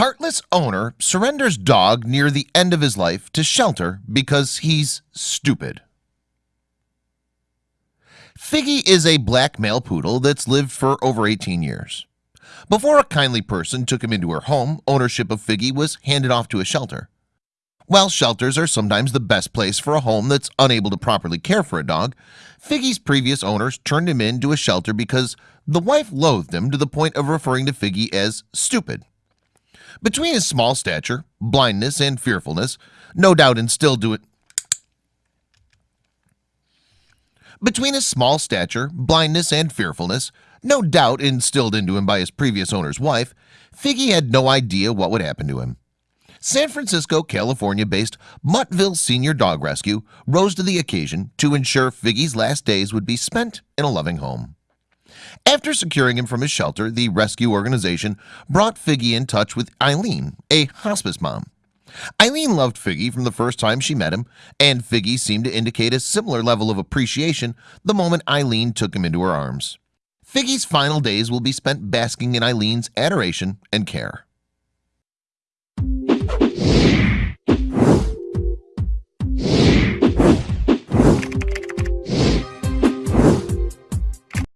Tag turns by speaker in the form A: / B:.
A: Heartless owner surrenders dog near the end of his life to shelter because he's stupid. Figgy is a black male poodle that's lived for over 18 years. Before a kindly person took him into her home ownership of Figgy was handed off to a shelter. While shelters are sometimes the best place for a home that's unable to properly care for a dog Figgy's previous owners turned him into a shelter because the wife loathed him to the point of referring to Figgy as stupid between his small stature blindness and fearfulness no doubt instilled to it. Between his small stature blindness and fearfulness no doubt instilled into him by his previous owner's wife Figgy had no idea what would happen to him. San Francisco California based Muttville Senior Dog Rescue rose to the occasion to ensure Figgy's last days would be spent in a loving home after securing him from his shelter the rescue organization brought Figgy in touch with Eileen a hospice mom. Eileen loved Figgy from the first time she met him and Figgy seemed to indicate a similar level of appreciation the moment Eileen took him into her arms. Figgy's final days will be spent basking in Eileen's adoration and care